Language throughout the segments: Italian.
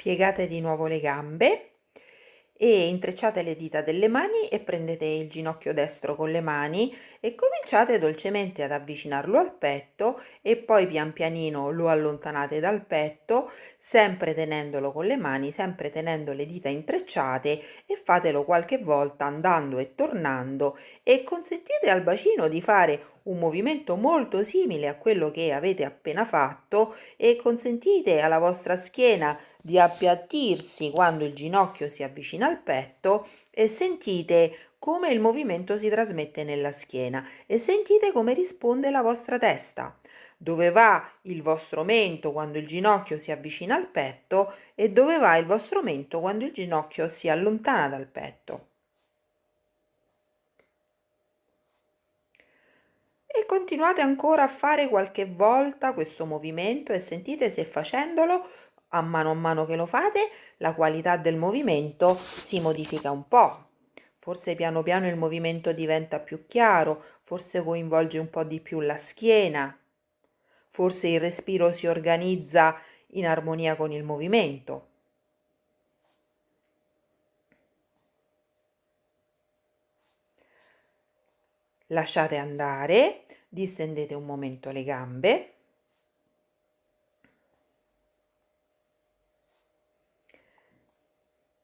piegate di nuovo le gambe e intrecciate le dita delle mani e prendete il ginocchio destro con le mani e cominciate dolcemente ad avvicinarlo al petto e poi pian pianino lo allontanate dal petto sempre tenendolo con le mani sempre tenendo le dita intrecciate e fatelo qualche volta andando e tornando e consentite al bacino di fare un movimento molto simile a quello che avete appena fatto e consentite alla vostra schiena di appiattirsi quando il ginocchio si avvicina al petto e sentite come il movimento si trasmette nella schiena e sentite come risponde la vostra testa dove va il vostro mento quando il ginocchio si avvicina al petto e dove va il vostro mento quando il ginocchio si allontana dal petto. E continuate ancora a fare qualche volta questo movimento e sentite se facendolo a mano a mano che lo fate la qualità del movimento si modifica un po'. Forse piano piano il movimento diventa più chiaro, forse coinvolge un po' di più la schiena, forse il respiro si organizza in armonia con il movimento. Lasciate andare, distendete un momento le gambe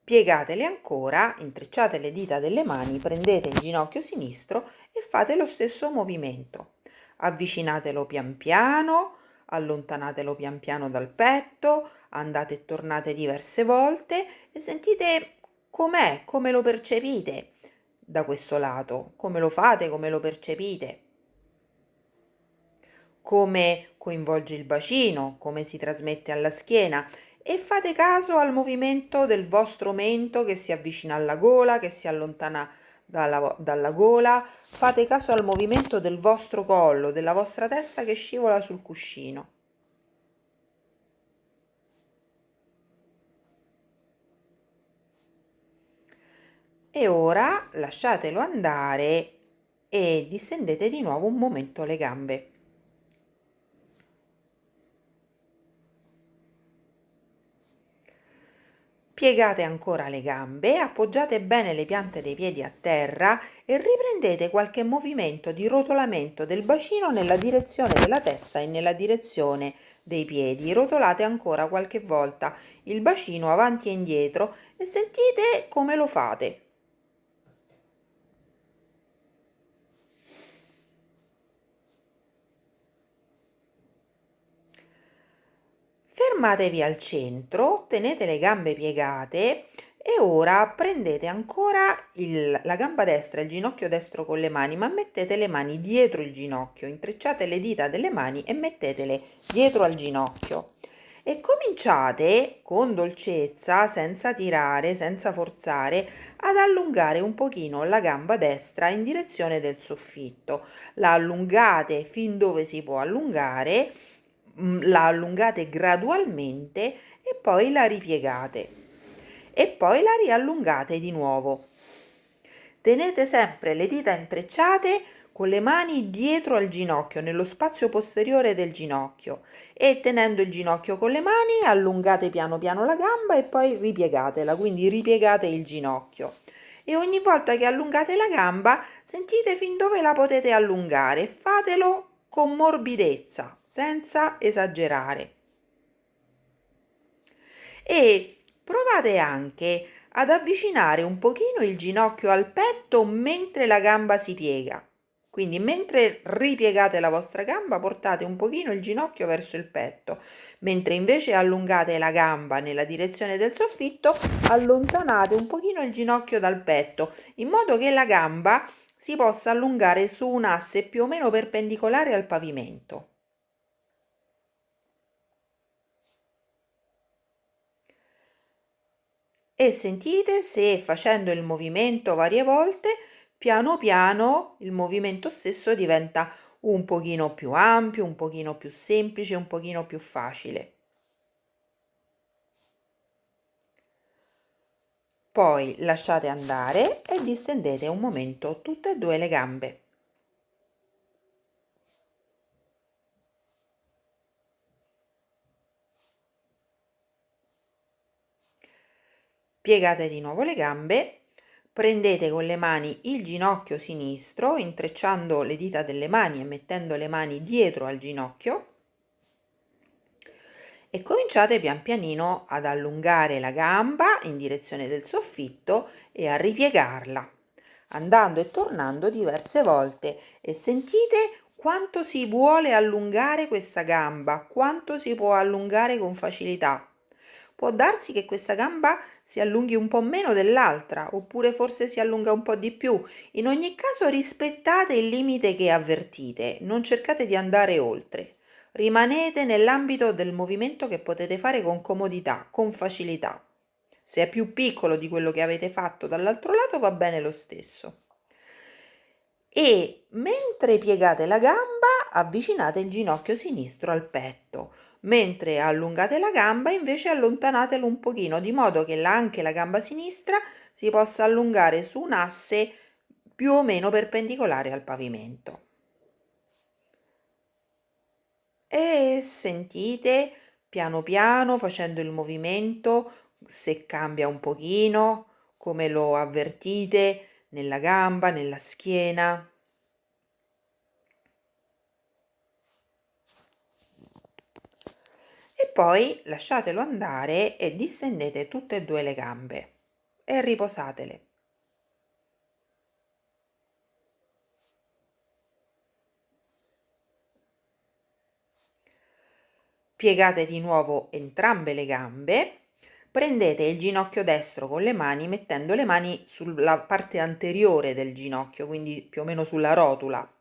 Piegatele ancora, intrecciate le dita delle mani, prendete il ginocchio sinistro e fate lo stesso movimento. Avvicinatelo pian piano, allontanatelo pian piano dal petto, andate e tornate diverse volte e sentite com'è, come lo percepite da questo lato, come lo fate, come lo percepite, come coinvolge il bacino, come si trasmette alla schiena? E fate caso al movimento del vostro mento che si avvicina alla gola, che si allontana dalla, dalla gola, fate caso al movimento del vostro collo, della vostra testa che scivola sul cuscino. E ora lasciatelo andare e distendete di nuovo un momento le gambe. Piegate ancora le gambe, appoggiate bene le piante dei piedi a terra e riprendete qualche movimento di rotolamento del bacino nella direzione della testa e nella direzione dei piedi. Rotolate ancora qualche volta il bacino avanti e indietro e sentite come lo fate. Fermatevi al centro, tenete le gambe piegate e ora prendete ancora il, la gamba destra il ginocchio destro con le mani, ma mettete le mani dietro il ginocchio, intrecciate le dita delle mani e mettetele dietro al ginocchio. E cominciate con dolcezza, senza tirare, senza forzare, ad allungare un pochino la gamba destra in direzione del soffitto. La allungate fin dove si può allungare la allungate gradualmente e poi la ripiegate e poi la riallungate di nuovo. Tenete sempre le dita intrecciate con le mani dietro al ginocchio, nello spazio posteriore del ginocchio e tenendo il ginocchio con le mani allungate piano piano la gamba e poi ripiegatela, quindi ripiegate il ginocchio. E ogni volta che allungate la gamba sentite fin dove la potete allungare, fatelo con morbidezza, senza esagerare. E provate anche ad avvicinare un pochino il ginocchio al petto mentre la gamba si piega. Quindi mentre ripiegate la vostra gamba portate un pochino il ginocchio verso il petto, mentre invece allungate la gamba nella direzione del soffitto, allontanate un pochino il ginocchio dal petto, in modo che la gamba si possa allungare su un asse più o meno perpendicolare al pavimento. E sentite se facendo il movimento varie volte piano piano il movimento stesso diventa un pochino più ampio, un pochino più semplice, un pochino più facile. Poi lasciate andare e distendete un momento tutte e due le gambe. Piegate di nuovo le gambe, prendete con le mani il ginocchio sinistro, intrecciando le dita delle mani e mettendo le mani dietro al ginocchio. E cominciate pian pianino ad allungare la gamba in direzione del soffitto e a ripiegarla, andando e tornando diverse volte. E sentite quanto si vuole allungare questa gamba, quanto si può allungare con facilità. Può darsi che questa gamba si allunghi un po' meno dell'altra, oppure forse si allunga un po' di più. In ogni caso rispettate il limite che avvertite, non cercate di andare oltre. Rimanete nell'ambito del movimento che potete fare con comodità, con facilità. Se è più piccolo di quello che avete fatto dall'altro lato va bene lo stesso e mentre piegate la gamba avvicinate il ginocchio sinistro al petto mentre allungate la gamba invece allontanatelo un pochino di modo che anche la gamba sinistra si possa allungare su un asse più o meno perpendicolare al pavimento e sentite piano piano facendo il movimento se cambia un pochino come lo avvertite nella gamba, nella schiena. Poi lasciatelo andare e distendete tutte e due le gambe e riposatele. Piegate di nuovo entrambe le gambe prendete il ginocchio destro con le mani mettendo le mani sulla parte anteriore del ginocchio, quindi più o meno sulla rotula.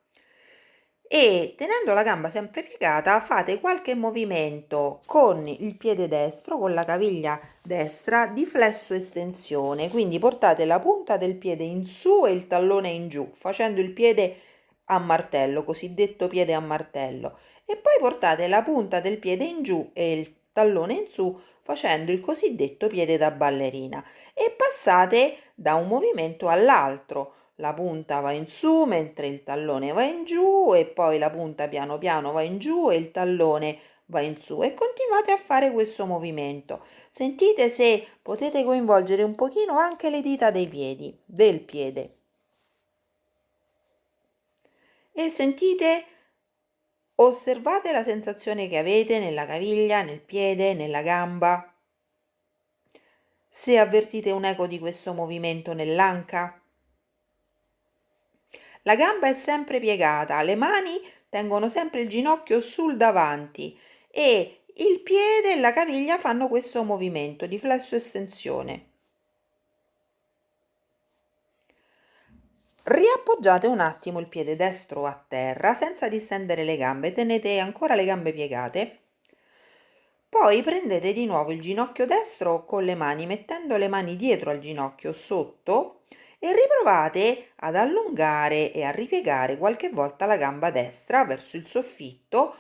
E tenendo la gamba sempre piegata fate qualche movimento con il piede destro, con la caviglia destra di flesso estensione, quindi portate la punta del piede in su e il tallone in giù, facendo il piede a martello, cosiddetto piede a martello, e poi portate la punta del piede in giù e il tallone in su facendo il cosiddetto piede da ballerina e passate da un movimento all'altro. La punta va in su mentre il tallone va in giù e poi la punta piano piano va in giù e il tallone va in su e continuate a fare questo movimento. Sentite se potete coinvolgere un pochino anche le dita dei piedi, del piede. E sentite Osservate la sensazione che avete nella caviglia, nel piede, nella gamba. Se avvertite un eco di questo movimento nell'anca. La gamba è sempre piegata, le mani tengono sempre il ginocchio sul davanti e il piede e la caviglia fanno questo movimento di flesso estensione. riappoggiate un attimo il piede destro a terra senza distendere le gambe tenete ancora le gambe piegate poi prendete di nuovo il ginocchio destro con le mani mettendo le mani dietro al ginocchio sotto e riprovate ad allungare e a ripiegare qualche volta la gamba destra verso il soffitto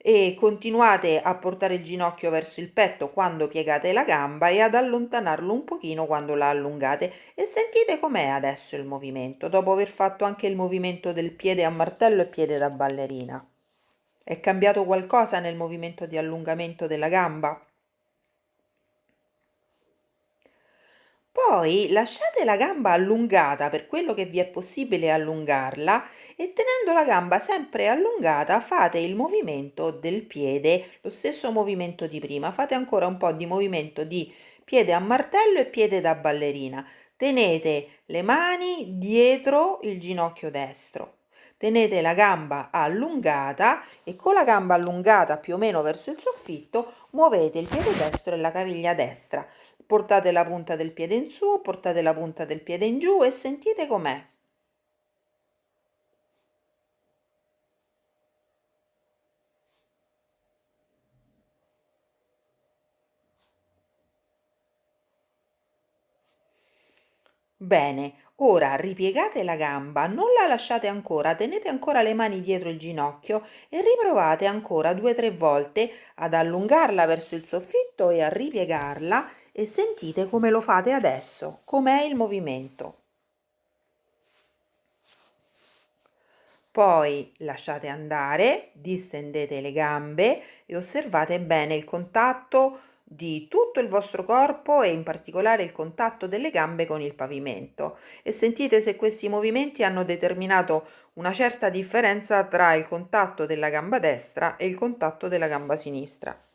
e continuate a portare il ginocchio verso il petto quando piegate la gamba e ad allontanarlo un pochino quando la allungate. E sentite com'è adesso il movimento dopo aver fatto anche il movimento del piede a martello e piede da ballerina. È cambiato qualcosa nel movimento di allungamento della gamba Poi lasciate la gamba allungata per quello che vi è possibile allungarla e tenendo la gamba sempre allungata fate il movimento del piede, lo stesso movimento di prima. Fate ancora un po' di movimento di piede a martello e piede da ballerina. Tenete le mani dietro il ginocchio destro. Tenete la gamba allungata e con la gamba allungata più o meno verso il soffitto muovete il piede destro e la caviglia destra portate la punta del piede in su, portate la punta del piede in giù e sentite com'è. Bene, ora ripiegate la gamba, non la lasciate ancora, tenete ancora le mani dietro il ginocchio e riprovate ancora due o tre volte ad allungarla verso il soffitto e a ripiegarla e sentite come lo fate adesso, com'è il movimento. Poi lasciate andare, distendete le gambe e osservate bene il contatto di tutto il vostro corpo e in particolare il contatto delle gambe con il pavimento e sentite se questi movimenti hanno determinato una certa differenza tra il contatto della gamba destra e il contatto della gamba sinistra.